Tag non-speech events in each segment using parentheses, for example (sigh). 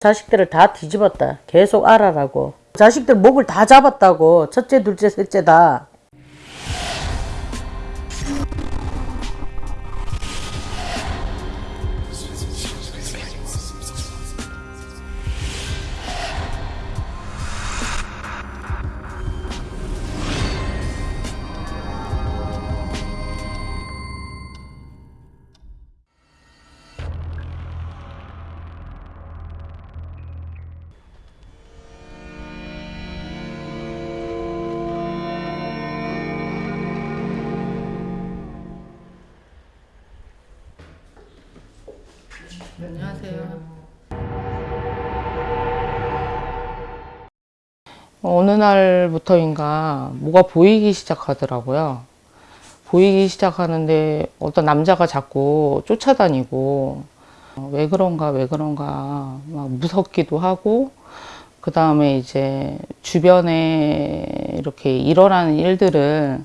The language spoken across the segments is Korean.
자식들을 다 뒤집었다. 계속 알아라고. 자식들 목을 다 잡았다고. 첫째, 둘째, 셋째 다. 날부터인가 뭐가 보이기 시작하더라고요. 보이기 시작하는데 어떤 남자가 자꾸 쫓아다니고 어, 왜 그런가 왜 그런가 막 무섭기도 하고 그 다음에 이제 주변에 이렇게 일어나는 일들을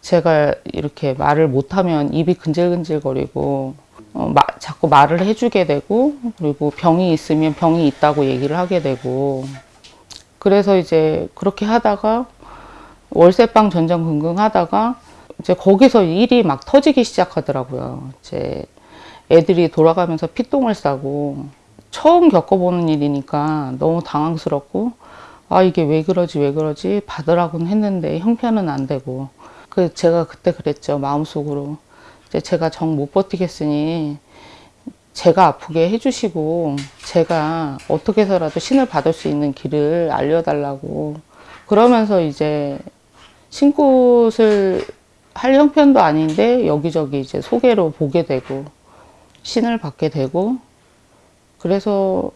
제가 이렇게 말을 못하면 입이 근질근질거리고 어, 마- 자꾸 말을 해주게 되고 그리고 병이 있으면 병이 있다고 얘기를 하게 되고 그래서 이제 그렇게 하다가 월세방 전전긍긍 하다가 이제 거기서 일이 막 터지기 시작하더라고요. 이제 애들이 돌아가면서 피똥을 싸고 처음 겪어보는 일이니까 너무 당황스럽고 아 이게 왜 그러지 왜 그러지? 받으라고는 했는데 형편은 안 되고. 그 제가 그때 그랬죠 마음속으로. 이제 제가 정 못 버티겠으니 제가 아프게 해주시고 제가 어떻게 해서라도 신을 받을 수 있는 길을 알려달라고 그러면서 이제 신굿을 할 형편도 아닌데 여기저기 이제 소개로 보게 되고 신을 받게 되고 그래서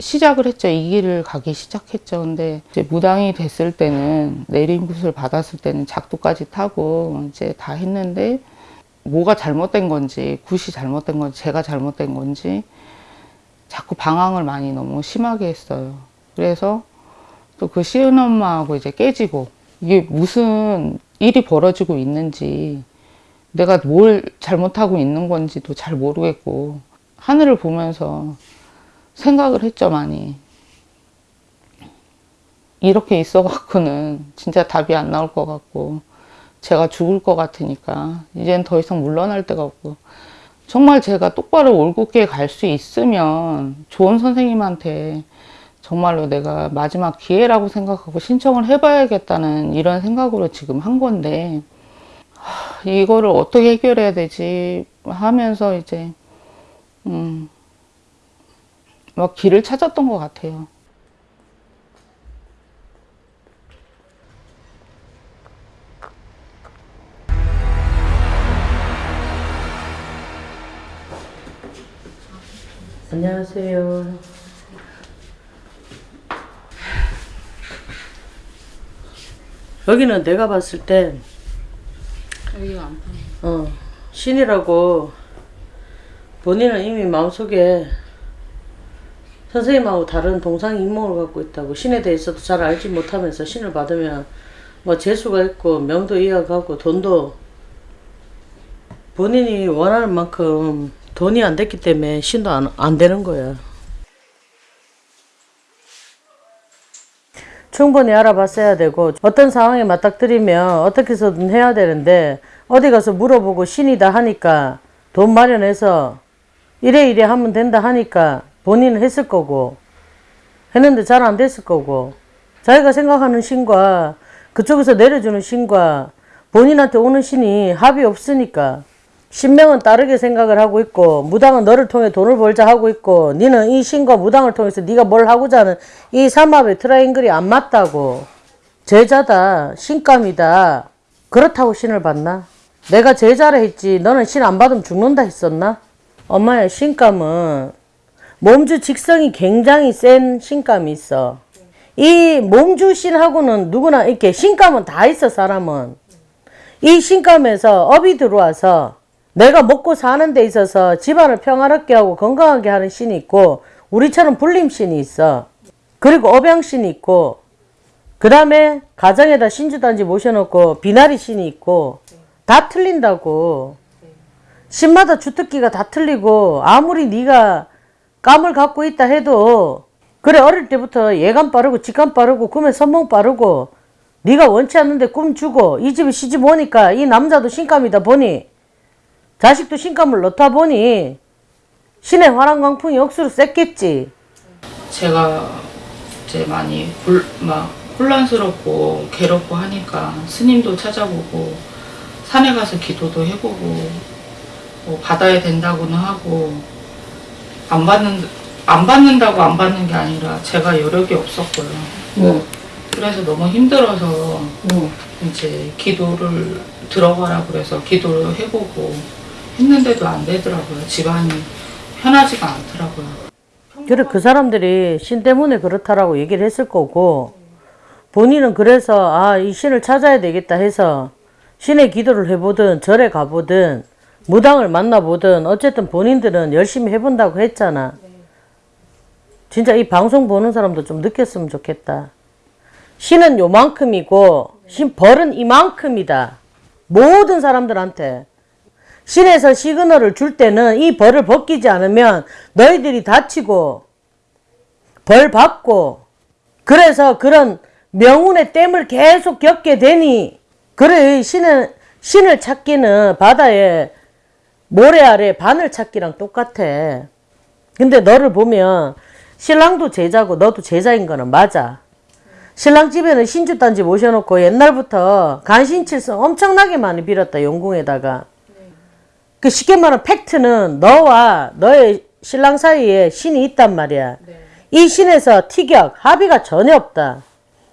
시작을 했죠. 이 길을 가기 시작했죠. 근데 이제 무당이 됐을 때는 내림굿을 받았을 때는 작두까지 타고 이제 다 했는데 뭐가 잘못된 건지 굿이 잘못된 건지 제가 잘못된 건지 자꾸 방황을 많이 너무 심하게 했어요. 그래서 또 그 시은 엄마하고 이제 깨지고 이게 무슨 일이 벌어지고 있는지 내가 뭘 잘못하고 있는 건지도 잘 모르겠고 하늘을 보면서 생각을 했죠 많이 이렇게 있어 갖고는 진짜 답이 안 나올 것 같고 제가 죽을 것 같으니까 이젠 더 이상 물러날 데가 없고 정말 제가 똑바로 올곧게 갈 수 있으면 좋은 선생님한테 정말로 내가 마지막 기회라고 생각하고 신청을 해봐야겠다는 이런 생각으로 지금 한 건데 하, 이거를 어떻게 해결해야 되지 하면서 이제 음, 막 길을 찾았던 것 같아요. 안녕하세요. 여기는 내가 봤을 때, 여기가 안 어, 신이라고 본인은 이미 마음속에 선생님하고 다른 동상이몽을 갖고 있다고 신에 대해서도 잘 알지 못하면서 신을 받으면 뭐 재수가 있고 명도 이어가고 돈도 본인이 원하는 만큼 돈이 안 됐기 때문에 신도 안, 안 되는 거야. 충분히 알아봤어야 되고 어떤 상황에 맞닥뜨리면 어떻게 해서든 해야 되는데 어디 가서 물어보고 신이다 하니까 돈 마련해서 이래 이래 하면 된다 하니까 본인은 했을 거고 했는데 잘 안 됐을 거고 자기가 생각하는 신과 그쪽에서 내려주는 신과 본인한테 오는 신이 합이 없으니까 신명은 다르게 생각을 하고 있고 무당은 너를 통해 돈을 벌자 하고 있고 니는 이 신과 무당을 통해서 네가 뭘 하고자 하는 이 삼합의 트라이앵글이 안 맞다고 제자다 신감이다 그렇다고 신을 받나? 내가 제자를 했지 너는 신 안 받으면 죽는다 했었나? 엄마야 신감은 몸주 직성이 굉장히 센 신감이 있어 이 몸주 신하고는 누구나 이렇게 신감은 다 있어 사람은 이 신감에서 업이 들어와서 내가 먹고 사는 데 있어서 집안을 평화롭게 하고 건강하게 하는 신이 있고 우리처럼 불림신이 있어. 그리고 업양신이 있고 그 다음에 가정에다 신주단지 모셔놓고 비나리 신이 있고 다 틀린다고. 신마다 주특기가 다 틀리고 아무리 네가 감을 갖고 있다 해도 그래 어릴 때부터 예감 빠르고 직감 빠르고 꿈에 선몽 빠르고 네가 원치 않는데 꿈 주고 이 집에 시집 오니까 이 남자도 신감이다 보니 자식도 신감을 넣다 보니 신의 화랑 광풍이 억수로 셌겠지. 제가 이제 많이 곤, 막 혼란스럽고 괴롭고 하니까 스님도 찾아보고 산에 가서 기도도 해보고 뭐 받아야 된다고는 하고 안 받는 안 받는다고 안 받는 게 아니라 제가 여력이 없었고요. 응. 그래서 너무 힘들어서 응. 이제 기도를 들어가라 그래서 기도를 해보고 했는데도 안 되더라고요. 집안이 편하지가 않더라고요. 그래 그 사람들이 신 때문에 그렇다라고 얘기를 했을 거고 본인은 그래서 아 이 신을 찾아야 되겠다 해서 신의 기도를 해보든 절에 가보든 무당을 만나보든 어쨌든 본인들은 열심히 해본다고 했잖아. 진짜 이 방송 보는 사람도 좀 느꼈으면 좋겠다. 신은 요만큼이고 신 벌은 이만큼이다. 모든 사람들한테. 신에서 시그널을 줄 때는 이 벌을 벗기지 않으면 너희들이 다치고 벌 받고 그래서 그런 명운의 땜을 계속 겪게 되니 그래 신은 신을 찾기는 바다에 모래 아래 바늘 찾기랑 똑같아. 근데 너를 보면 신랑도 제자고 너도 제자인 거는 맞아. 신랑 집에는 신주단지 모셔놓고 옛날부터 간신칠성 엄청나게 많이 빌었다 용궁에다가. 그 쉽게 말하면 팩트는 너와 너의 신랑 사이에 신이 있단 말이야. 이 신에서 티격, 합의가 전혀 없다.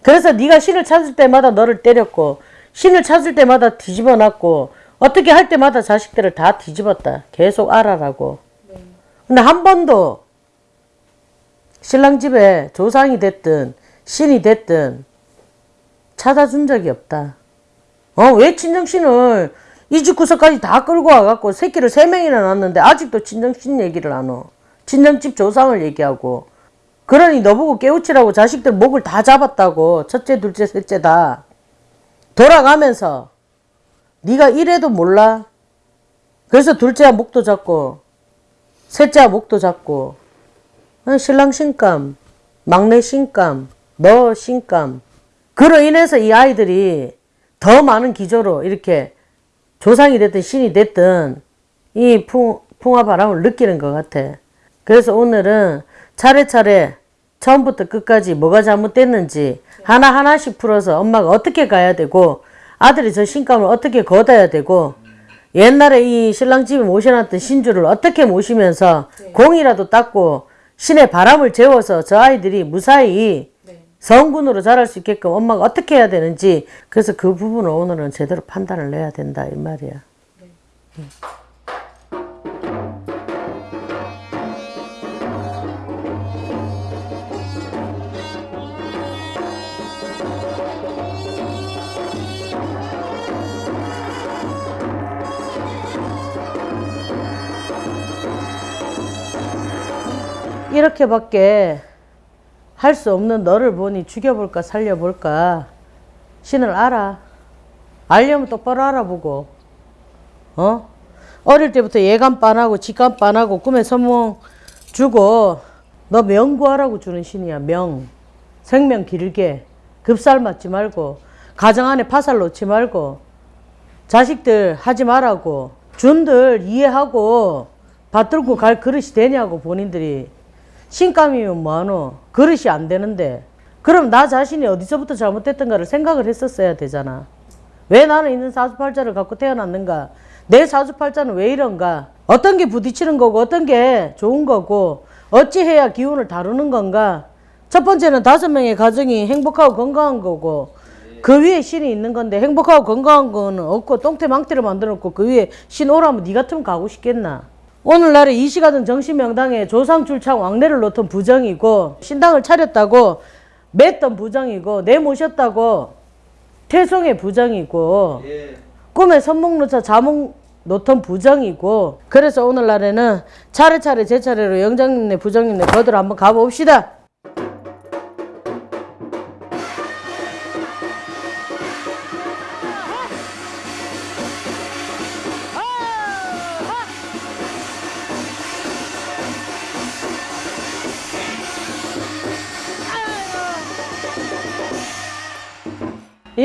그래서 네가 신을 찾을 때마다 너를 때렸고 신을 찾을 때마다 뒤집어 놨고 어떻게 할 때마다 자식들을 다 뒤집었다. 계속 알아라고. 근데 한 번도 신랑 집에 조상이 됐든 신이 됐든 찾아준 적이 없다. 어, 왜 친정신을 이 집 구석까지 다 끌고 와갖고 새끼를 세 명이나 낳았는데 아직도 친정신 얘기를 안 어. 친정집 조상을 얘기하고. 그러니 너보고 깨우치라고 자식들 목을 다 잡았다고. 첫째, 둘째, 셋째 다. 돌아가면서 네가 이래도 몰라. 그래서 둘째와 목도 잡고 셋째와 목도 잡고 어, 신랑 신감, 막내 신감, 너 신감. 그로 인해서 이 아이들이 더 많은 기조로 이렇게 조상이 됐든 신이 됐든 이 풍, 풍화바람을 느끼는 것 같아. 그래서 오늘은 차례차례 처음부터 끝까지 뭐가 잘못됐는지 하나하나씩 풀어서 엄마가 어떻게 가야 되고 아들이 저 신감을 어떻게 걷어야 되고 옛날에 이 신랑 집에 모셔놨던 신주를 어떻게 모시면서 공이라도 닦고 신의 바람을 재워서 저 아이들이 무사히 성군으로 자랄 수 있게끔 엄마가 어떻게 해야 되는지 그래서 그 부분을 오늘은 제대로 판단을 내야 된다 이 말이야. 이렇게밖에 할 수 없는 너를 보니 죽여볼까 살려볼까. 신을 알아. 알려면 똑바로 알아보고. 어? 어릴 때부터 예감 빤하고 직감 빤하고 꿈에 선몽 주고 너 명구하라고 주는 신이야 명. 생명 길게. 급살 맞지 말고. 가정 안에 파살 놓지 말고. 자식들 하지 말라고. 준들 이해하고. 받들고 갈 그릇이 되냐고 본인들이 신감이면 뭐하노? 그릇이 안 되는데. 그럼 나 자신이 어디서부터 잘못됐던가를 생각을 했었어야 되잖아. 왜 나는 있는 사주팔자를 갖고 태어났는가? 내 사주팔자는 왜 이런가? 어떤 게 부딪히는 거고 어떤 게 좋은 거고 어찌해야 기운을 다루는 건가? 첫 번째는 다섯 명의 가정이 행복하고 건강한 거고 그 위에 신이 있는 건데 행복하고 건강한 거는 없고 똥태 망태를 만들어 놓고 그 위에 신 오라면 니 같으면 가고 싶겠나 오늘날에 이 시가든 정신명당에 조상출창 왕래를 놓던 부정이고 신당을 차렸다고 맸던 부정이고 내모셨다고 태송의 부정이고 꿈에 선목 놓자 자목 놓던 부정이고 그래서 오늘날에는 차례차례 제 차례로 영장님네 부정님네 거들 한번 가봅시다.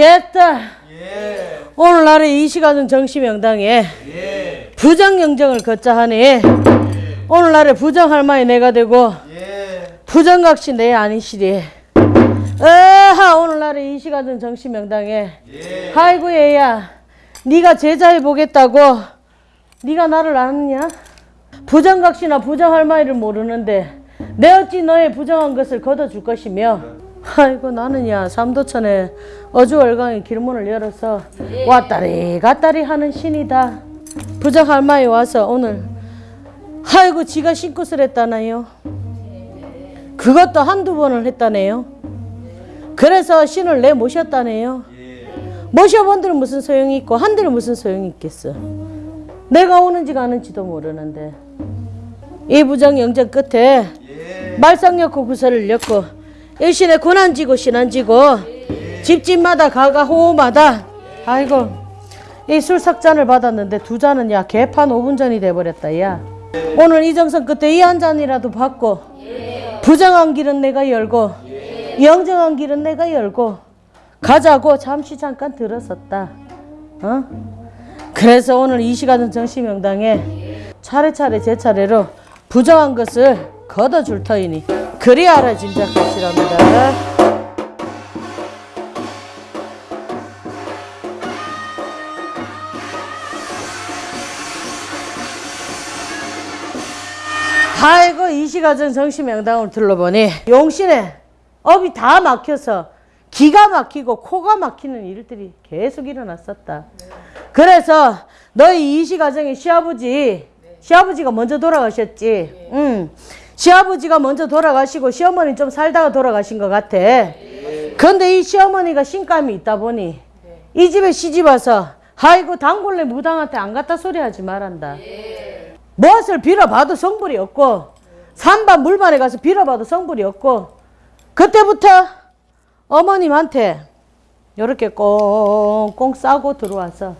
옛다. 예. 오늘 날에 이 시간은 정시명당에 예. 부정영정을 걷자 하니 오늘 날에 부정할머니 내가 되고 예. 부정각시 내 아니시리. 에하 오늘 날에 이 시간은 정시명당에 예. 아이고 얘야 네가 제자해 보겠다고 네가 나를 아느냐? 부정각시나 부정할머니를 모르는데 내 어찌 너의 부정한 것을 걷어줄 것이며 아이고 나는야 삼도천에 어주월강의 길문을 열어서 왔다리 갔다리 하는 신이다. 부정할머니 와서 오늘 아이고 지가 신굿을 했다나요. 그것도 한두 번을 했다네요. 그래서 신을 내 모셨다네요. 모셔본들 무슨 소용이 있고 한들 무슨 소용이 있겠어. 내가 오는지 가는지도 모르는데. 이 부정 영정 끝에 말썽였고 구설을 엮고 일신에 군안지고 신안지고 집집마다 가가 호호마다 아이고 이술 삭잔을 받았는데 두 잔은 야 개판 5분 전이 돼버렸다 야 오늘 이정선 끝에 이 한 잔이라도 받고 부정한 길은 내가 열고 영정한 길은 내가 열고 가자고 잠시 잠깐 들었었다. 어? 그래서 오늘 이 시간은 정시명당에 차례차례 제 차례로 부정한 것을 걷어줄 터이니 그리 알아 짐작하시랍니다. 아이고 이 시가전 정시 명당을 둘러보니 용신에 업이 다 막혀서 기가 막히고 코가 막히는 일들이 계속 일어났었다. 그래서 너희 이시 가정의 시아버지, 시아버지가 먼저 돌아가셨지. 응. 시아버지가 먼저 돌아가시고 시어머니 좀 살다가 돌아가신 것 같아. 근데 이 시어머니가 신감이 있다 보니 이 집에 시집 와서 아이고 단골레 무당한테 안 갔다 소리 하지 말란다. 무엇을 빌어봐도 성불이 없고 산반 물반에 가서 빌어봐도 성불이 없고 그때부터 어머님한테 이렇게 꽁꽁 싸고 들어와서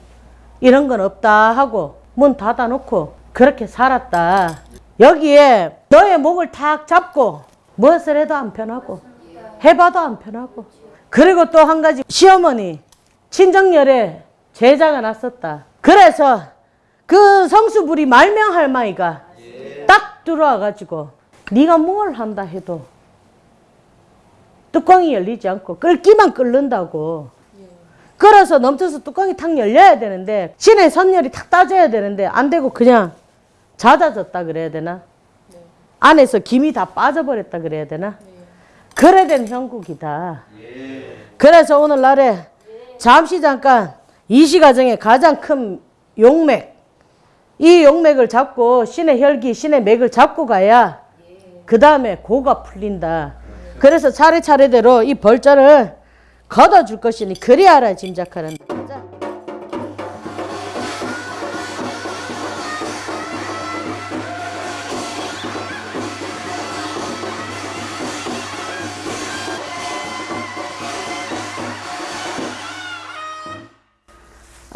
이런 건 없다 하고 문 닫아놓고 그렇게 살았다. 여기에 너의 목을 탁 잡고 무엇을 해도 안 편하고 해봐도 안 편하고 그리고 또 한 가지 시어머니 친정열에 제자가 났었다. 그래서 그 성수부리 말명 할머니가 딱 들어와가지고 네가 뭘 한다 해도 뚜껑이 열리지 않고 끓기만 끓는다고. 끓어서 넘쳐서 뚜껑이 탁 열려야 되는데 신의 선열이 탁 따져야 되는데 안 되고 그냥 잦아졌다 그래야 되나? 안에서 김이 다 빠져버렸다 그래야 되나? 그래 된 형국이다. 그래서 오늘날에 잠시 잠깐 이시 가정의 가장 큰 용맥 이 용맥을 잡고 신의 혈기, 신의 맥을 잡고 가야 그 다음에 고가 풀린다. 그래서 차례차례대로 이 벌자를 걷어줄 것이니 그리 알아 짐작하는. 자.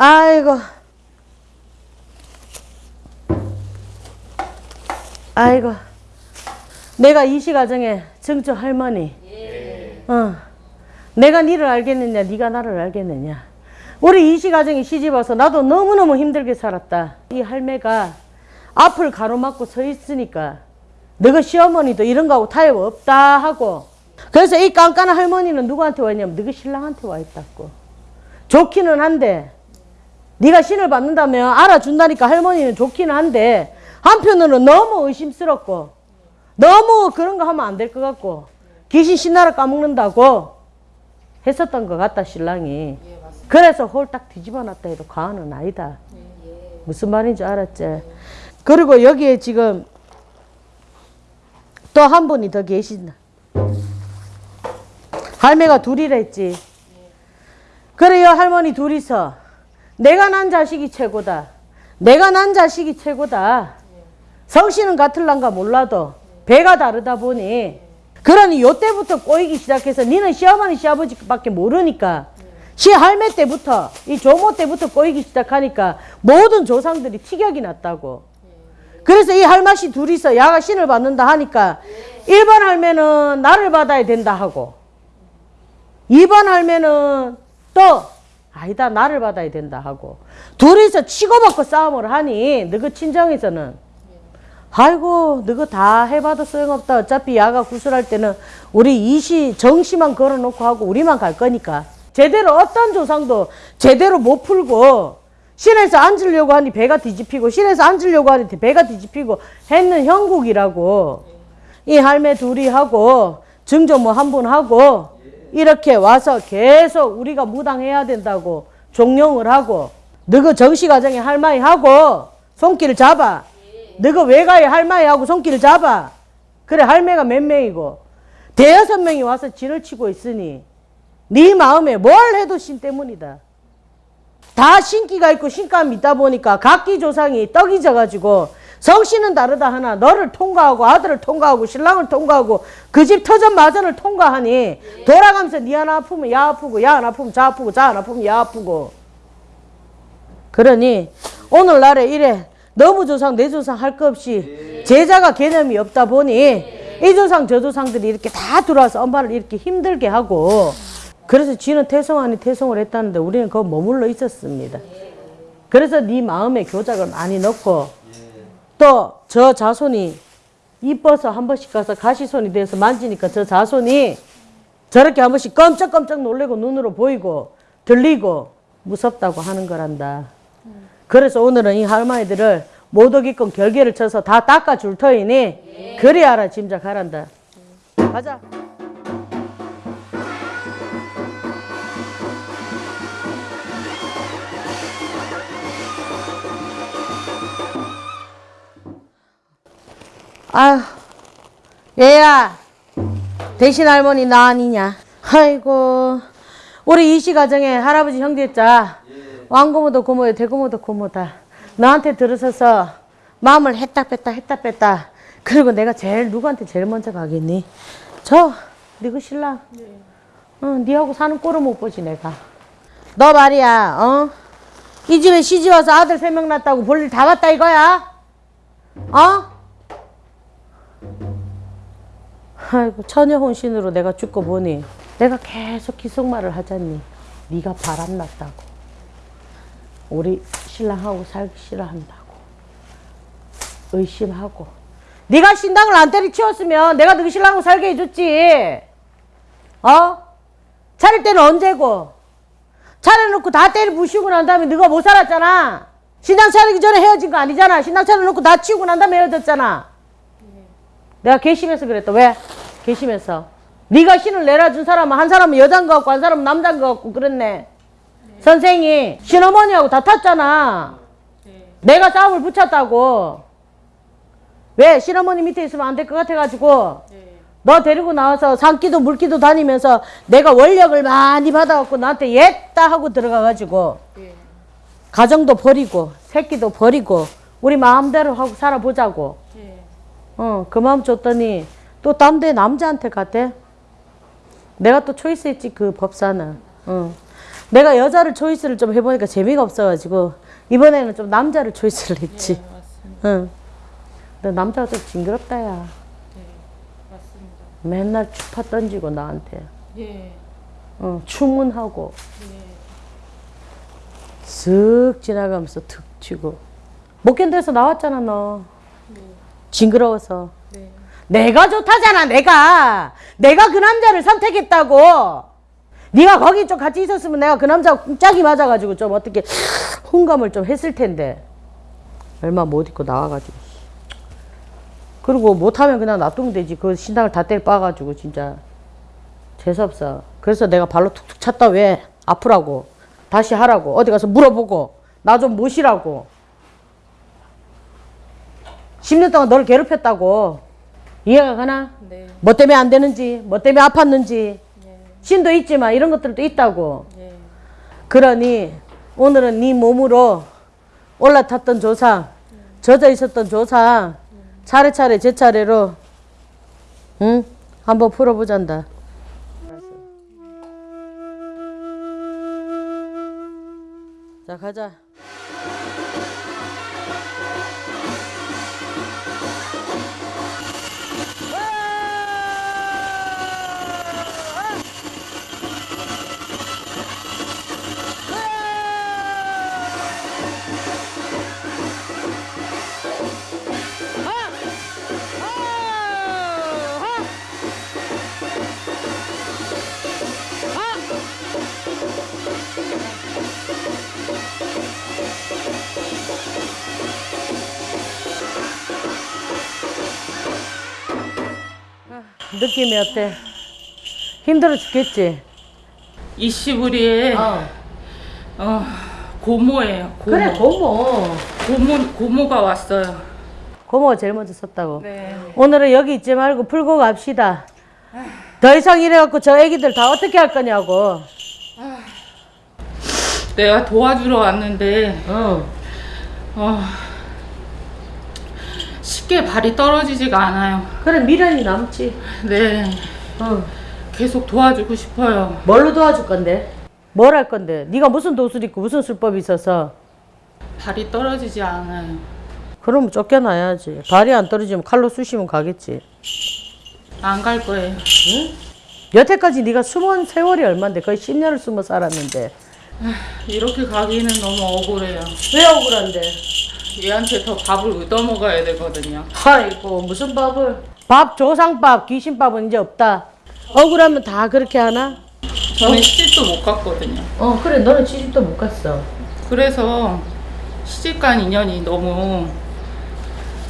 아이고. 아이고. 내가 이 시가정에 정조 할머니. 어. 내가 니를 알겠느냐, 네가 나를 알겠느냐. 우리 이 시 가정에 시집 와서 나도 너무너무 힘들게 살았다. 이 할매가 앞을 가로막고 서 있으니까 너가 시어머니도 이런 거하고 타협 없다 하고 그래서 이 깐깐한 할머니는 누구한테 와 있냐면 너가 신랑한테 와 있다고. 좋기는 한데 네가 신을 받는다면 알아준다니까 할머니는 좋기는 한데 한편으로는 너무 의심스럽고 너무 그런 거 하면 안 될 것 같고 귀신 신나라 까먹는다고 했었던 것 같다 신랑이. 그래서 홀딱 뒤집어 놨다 해도 과언은 아니다. 무슨 말인지 알았지? 그리고 여기에 지금 또 한 분이 더 계신다. 할매가 둘이라 했지. 그래요 할머니 둘이서 내가 난 자식이 최고다. 내가 난 자식이 최고다. 성씨는 같을란가 몰라도 배가 다르다 보니 그러니 요때부터 꼬이기 시작해서 니는 시어머니 시아버지밖에 모르니까 시할매 때부터 이 조모 때부터 꼬이기 시작하니까 모든 조상들이 티격이 났다고. 그래서 이 할머니 둘이서 야가 신을 받는다 하니까 1번 할매는 나를 받아야 된다 하고 2번 할매는 또 아니다 나를 받아야 된다 하고. 둘이서 치고받고 싸움을 하니 너그 친정에서는 아이고 너그 다 해봐도 소용없다. 어차피 야가 구슬할 때는 우리 이시 정시만 걸어놓고 하고 우리만 갈 거니까. 제대로 어떤 조상도 제대로 못 풀고 신에서 앉으려고 하니 배가 뒤집히고 신에서 앉으려고 하니 배가 뒤집히고 했는 형국이라고. 이 할매 둘이 하고 증조모 한분 하고 이렇게 와서 계속 우리가 무당해야 된다고 종용을 하고 너그 정시가정에 할머니 하고 손길을 잡아. 너그 외가에 할머니 하고 손길을 잡아. 그래 할매가 몇 명이고. 대여섯 명이 와서 진을 치고 있으니 네 마음에 뭘 해도 신 때문이다. 다 신기가 있고 신감이 있다 보니까 각기 조상이 떡이 져가지고 성씨는 다르다 하나 너를 통과하고 아들을 통과하고 신랑을 통과하고 그 집 터전 마전을 통과하니 돌아가면서 니 하나 아프면 야 아프고 야 하나 아프면 자 아프고 자 하나 아프면 야 아프고. 그러니 오늘날에 이래 너무 조상 내 조상 할 것 없이 제자가 개념이 없다 보니 이 조상 저 조상들이 이렇게 다 들어와서 엄마를 이렇게 힘들게 하고 그래서 지는 태송 아니 태송을 했다는데 우리는 거기 머물러 있었습니다. 그래서 네 마음에 교작을 많이 넣고 또 저 자손이 이뻐서 한 번씩 가서 가시손이 돼서 만지니까 저 자손이 저렇게 한 번씩 깜짝깜짝 놀래고 눈으로 보이고 들리고 무섭다고 하는 거란다. 그래서 오늘은 이 할머니들을 모독이건 결계를 쳐서 다 닦아줄 터이니 그리 알아 짐작하란다. 가자. 아휴, 얘야, 대신 할머니 나 아니냐? 아이고, 우리 이씨 가정에 할아버지 형제자 왕고모도 고모요, 대고모도 고모다. 너한테 들어서서 마음을 했다 뺐다 했다 뺐다. 그리고 내가 제일 누구한테 제일 먼저 가겠니? 저, 너그 신랑. 어, 니하고 사는 꼴을 못 보지 내가. 너 말이야, 어? 이 집에 시집 와서 아들 세 명 낳았다고 볼일 다 봤다 이거야? 어? 아이고 처녀 혼신으로 내가 죽고 보니? 내가 계속 기속말을 하잖니. 네가 바람났다고. 우리 신랑하고 살기 싫어한다고. 의심하고. 네가 신당을 안 때리치웠으면 내가 너희 신랑하고 살게 해줬지. 어? 차릴 때는 언제고? 차려놓고 다 때리 부시고 난 다음에 너가 못 살았잖아. 신당 차리기 전에 헤어진 거 아니잖아. 신당 차려놓고 다 치우고 난 다음에 헤어졌잖아 내가 괘씸해서 그랬다. 왜? 괘씸해서. 네가 신을 내려준 사람은 한 사람은 여자인 것 같고 한 사람은 남자인 것 같고 그랬네. 선생이 신어머니하고 다 탔잖아. 내가 싸움을 붙였다고. 왜? 신어머니 밑에 있으면 안 될 것 같아가지고. 너 데리고 나와서 산기도 물기도 다니면서 내가 원력을 많이 받아갖고 나한테 옛다 하고 들어가가지고 가정도 버리고 새끼도 버리고 우리 마음대로 하고 살아보자고. 어, 그 마음 줬더니 또딴데 남자한테 갔대. 내가 또 초이스 했지, 그 법사는. 어. 내가 여자를 초이스를 좀 해보니까 재미가 없어가지고, 이번에는 좀 남자를 초이스를 했지. 응. 근데 남자가 좀 징그럽다, 야. 맨날 추파 던지고, 나한테. 예. 어, 추문하고. 쓱 지나가면서 툭 치고. 못 견뎌서 나왔잖아, 너. 징그러워서. 내가 좋다잖아, 내가. 내가 그 남자를 선택했다고. 네가 거기 좀 같이 있었으면 내가 그 남자 짝이 맞아가지고 좀 어떻게 훈감을 좀 했을 텐데. 얼마 못 입고 나와가지고. 그리고 못하면 그냥 놔두면 되지. 그 신당을 다 때려 빠가지고 진짜. 재수없어. 그래서 내가 발로 툭툭 찼다 왜? 아프라고. 다시 하라고. 어디 가서 물어보고. 나 좀 모시라고. 10년 동안 너를 괴롭혔다고. 이해가 가나? 네. 뭐 때문에 안 되는지, 뭐 때문에 아팠는지. 신도 있지만 이런 것들도 있다고. 그러니 오늘은 네 몸으로 올라탔던 조상, 젖어 있었던 조상, 차례차례 제 차례로, 응? 한번 풀어보잔다. 자, 가자. 느낌이 어때? 힘들어 죽겠지? 이 시부리에 어. 어, 고모예요. 고모. 그래 고모. 고모 고모가 왔어요. 고모가 제일 먼저 썼다고. 네. 오늘은 여기 있지 말고 풀고 갑시다. 더 이상 이래갖고 저 애기들 다 어떻게 할 거냐고. 내가 도와주러 왔는데 응. 어, 쉽게 발이 떨어지지가 않아요. 그래 미련이 남지. 네. 응. 계속 도와주고 싶어요. 뭘로 도와줄 건데? 뭘 할 건데? 네가 무슨 도술 있고 무슨 술법이 있어서? 발이 떨어지지 않아요. 그러면 쫓겨나야지. 발이 안 떨어지면 칼로 쑤시면 가겠지. 안 갈 거예요. 여태까지 네가 숨은 세월이 얼만데 거의 10년을 숨어 살았는데 이렇게 가기는 너무 억울해요. 왜 억울한데? 얘한테 더 밥을 얻어 먹어야 되거든요. 아이고 무슨 밥을 밥 조상밥 귀신밥은 이제 없다 억울하면 다 그렇게 하나? 저는 시집도 못 갔거든요. 어 그래 너는 시집도 못 갔어 그래서 시집간 인연이 너무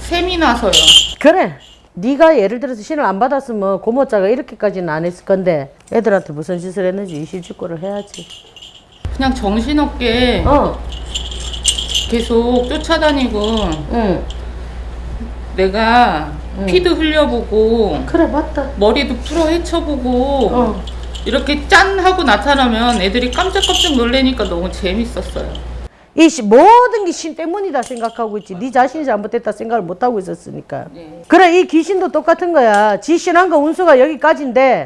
셈이 나서요. 그래 네가 예를 들어서 신을 안 받았으면 고모자가 이렇게까지는 안 했을 건데 애들한테 무슨 짓을 했는지 이실직고를 해야지 그냥 정신없게 어 계속 쫓아다니고 응. 내가 피도 흘려보고 그래 맞다 머리도 풀어 헤쳐보고 어. 이렇게 짠 하고 나타나면 애들이 깜짝깜짝 놀래니까 너무 재밌었어요. 이 시- 모든 게신 때문이다 생각하고 있지 네 자신이 잘못됐다 생각을 못하고 있었으니까 그래 이 귀신도 똑같은 거야 지 신한 거 운수가 여기까지인데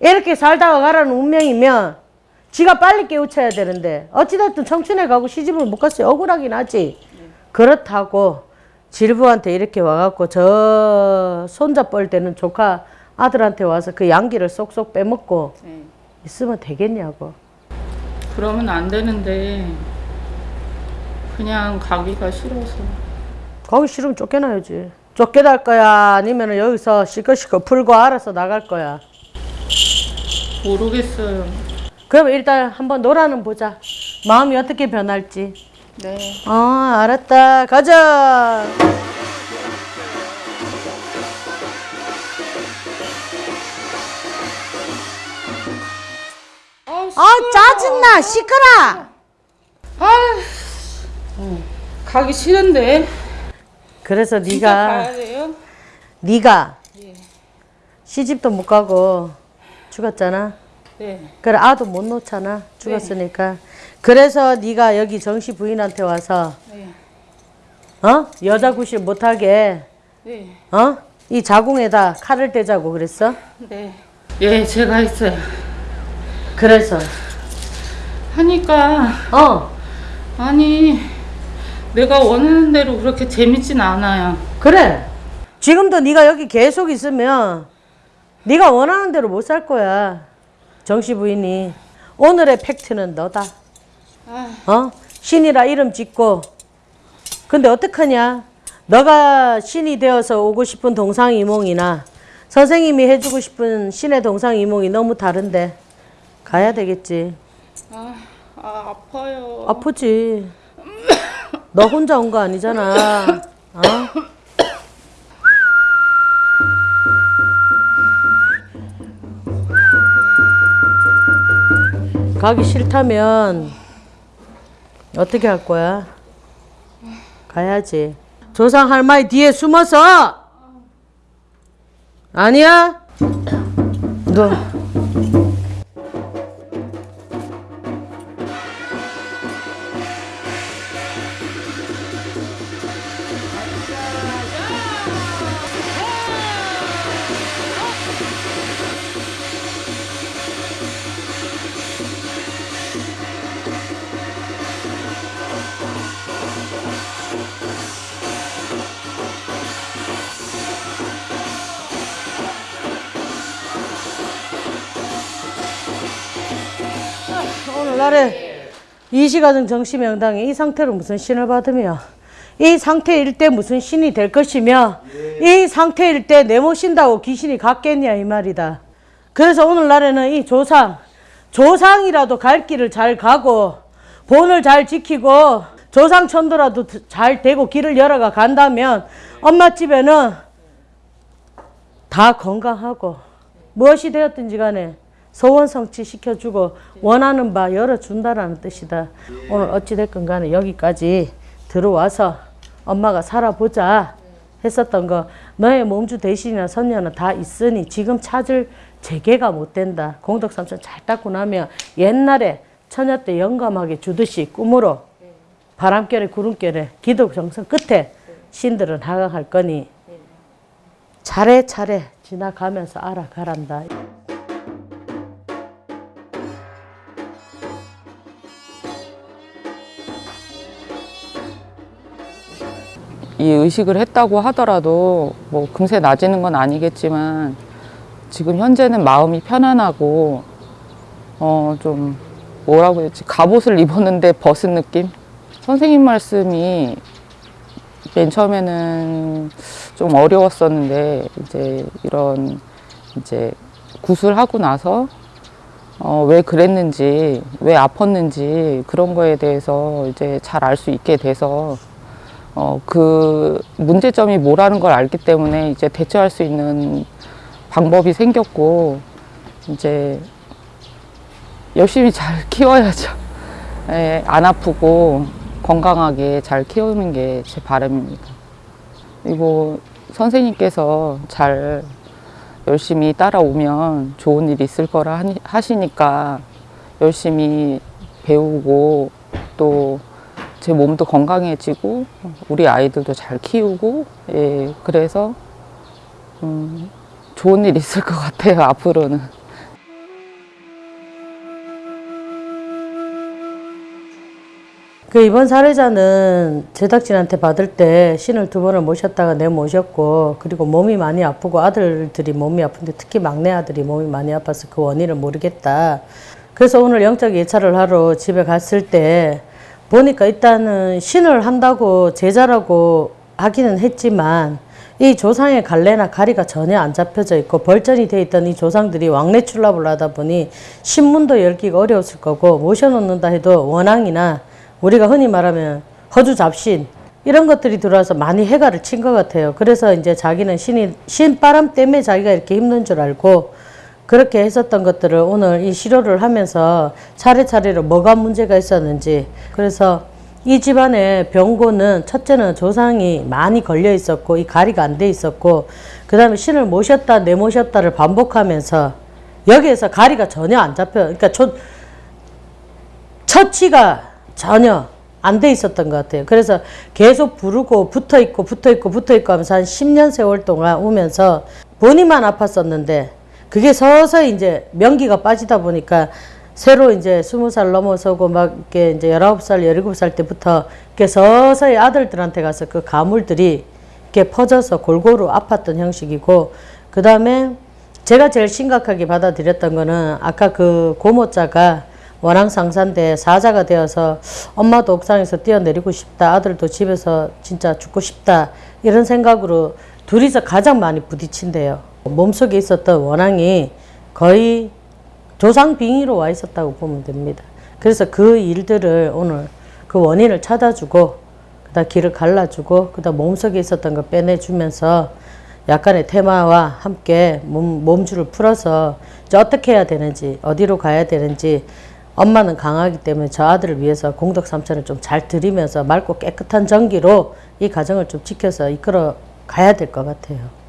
이렇게 살다가 가라는 운명이면 지가 빨리 깨우쳐야 되는데 어찌됐든 청춘에 가고 시집을 못 갔어요 억울하긴 하지 그렇다고 질부한테 이렇게 와갖고 저 손자 뻘 때는 조카 아들한테 와서 그 양기를 쏙쏙 빼먹고 네. 있으면 되겠냐고 그러면 안 되는데 그냥 가기가 싫어서 거기 싫으면 쫓겨나야지. 쫓겨날 거야? 아니면 여기서 시끌시끌 풀고 알아서 나갈 거야? 모르겠어요. 그럼 일단 한번 놀아는 보자. 마음이 어떻게 변할지. 네. 어, 알았다. 가자. 아, 짜증나. 시끄러. 아, 가기 싫은데. 그래서 네가? 네가 시집도 못 가고 죽었잖아. 네. 그래 아도 못 놓잖아 죽었으니까 그래서 네가 여기 정씨 부인한테 와서 네. 어 여자 구실 못하게 네. 어이 자궁에다 칼을 대자고 그랬어 네. 예, 제가 했어요. 그래서 하니까 어 아니 내가 원하는 대로 그렇게 재밌진 않아요. 그래 지금도 네가 여기 계속 있으면 네가 원하는 대로 못 살 거야 정씨 부인이 오늘의 팩트는 너다 아, 어? 신이라 이름 짓고 근데 어떡하냐 너가 신이 되어서 오고 싶은 동상이몽이나 선생님이 해주고 싶은 신의 동상이몽이 너무 다른데 가야 되겠지 아, 아 아파요. 아프지 너 혼자 온 거 아니잖아 어? 가기 싫다면 어떻게 할 거야? 가야지. 조상 할머니 뒤에 숨어서 아니야? 너 날에 이시가정 정시 명당에 이 상태로 무슨 신을 받으며 이 상태일 때 무슨 신이 될 것이며 이 상태일 때 내 모신다고 귀신이 갔겠냐 이 말이다. 그래서 오늘날에는 이 조상 조상이라도 갈 길을 잘 가고 본을 잘 지키고 조상 천도라도 잘 되고 길을 열어가 간다면 엄마 집에는 다 건강하고 무엇이 되었든지 간에 소원 성취 시켜주고 원하는 바 열어준다라는 뜻이다. 오늘 어찌됐건 간에 여기까지 들어와서 엄마가 살아보자 했었던 거 너의 몸주 대신이나 선녀는 다 있으니 지금 찾을 재개가 못 된다. 공덕삼천 잘 닦고 나면 옛날에 처녀 때 영감하게 주듯이 꿈으로 바람결에 구름결에 기도 정성 끝에 신들은 하강할 거니 차례차례 지나가면서 알아가란다. 이 의식을 했다고 하더라도 뭐 금세 나아지는 건 아니겠지만 지금 현재는 마음이 편안하고 어 좀 뭐라고 되지 갑옷을 입었는데 벗은 느낌? 선생님 말씀이 맨 처음에는 좀 어려웠었는데 이제 이런 이제 구술하고 나서 어, 왜 그랬는지 왜 아팠는지 그런 거에 대해서 이제 잘 알 수 있게 돼서 어, 그 문제점이 뭐라는 걸 알기 때문에 이제 대처할 수 있는 방법이 생겼고 이제 열심히 잘 (laughs) 키워야죠. 예, 안 아프고 건강하게 잘 키우는 게 제 바람입니다. 그리고 선생님께서 잘 열심히 따라오면 좋은 일 있을 거라 하시니까 열심히 배우고 또 제 몸도 건강해지고 우리 아이들도 잘 키우고 예 그래서 음, 좋은 일 있을 것 같아요 (laughs) 앞으로는 그 이번 사례자는 제작진한테 받을 때 신을 두 번을 모셨다가 내 모셨고 그리고 몸이 많이 아프고 아들들이 몸이 아픈데 특히 막내 아들이 몸이 많이 아파서 그 원인을 모르겠다. 그래서 오늘 영적 예찰을 하러 집에 갔을 때 보니까 일단은 신을 한다고 제자라고 하기는 했지만 이 조상의 갈래나 가리가 전혀 안 잡혀져 있고 벌전이 돼 있던 이 조상들이 왕래 출납을 하다 보니 신문도 열기가 어려웠을 거고 모셔놓는다 해도 원앙이나 우리가 흔히 말하면 허주 잡신 이런 것들이 들어와서 많이 해가를 친 것 같아요. 그래서 이제 자기는 신이 신바람 때문에 자기가 이렇게 힘든 줄 알고 그렇게 했었던 것들을 오늘 이 시료를 하면서 차례차례로 뭐가 문제가 있었는지 그래서 이 집안의 병고는 첫째는 조상이 많이 걸려 있었고 이 가리가 안 돼 있었고 그 다음에 신을 모셨다 내모셨다를 반복하면서 여기에서 가리가 전혀 안 잡혀 그러니까 초, 처치가 전혀 안 돼 있었던 것 같아요. 그래서 계속 부르고 붙어 있고 붙어 있고 붙어 있고 하면서 한 10년 세월 동안 오면서 본인만 아팠었는데 그게 서서히 이제 명기가 빠지다 보니까 새로 이제 스무 살 넘어서고 막 이렇게 이제 열아홉 살, 열일곱 살 때부터 이렇게 서서히 아들들한테 가서 그 가물들이 이렇게 퍼져서 골고루 아팠던 형식이고 그 다음에 제가 제일 심각하게 받아들였던 거는 아까 그 고모자가 원앙 상사인데 사자가 되어서 엄마도 옥상에서 뛰어내리고 싶다 아들도 집에서 진짜 죽고 싶다 이런 생각으로 둘이서 가장 많이 부딪힌대요 몸속에 있었던 원앙이 거의 조상 빙의로 와 있었다고 보면 됩니다 그래서 그 일들을 오늘 그 원인을 찾아주고 그다음 길을 갈라주고 그다음 몸속에 있었던 거 빼내주면서 약간의 테마와 함께 몸, 몸줄을 풀어서 이제 어떻게 해야 되는지 어디로 가야 되는지 엄마는 강하기 때문에 저 아들을 위해서 공덕 삼천을 좀잘 드리면서 맑고 깨끗한 전기로 이 가정을 좀 지켜서 이끌어 가야 될 것 같아요.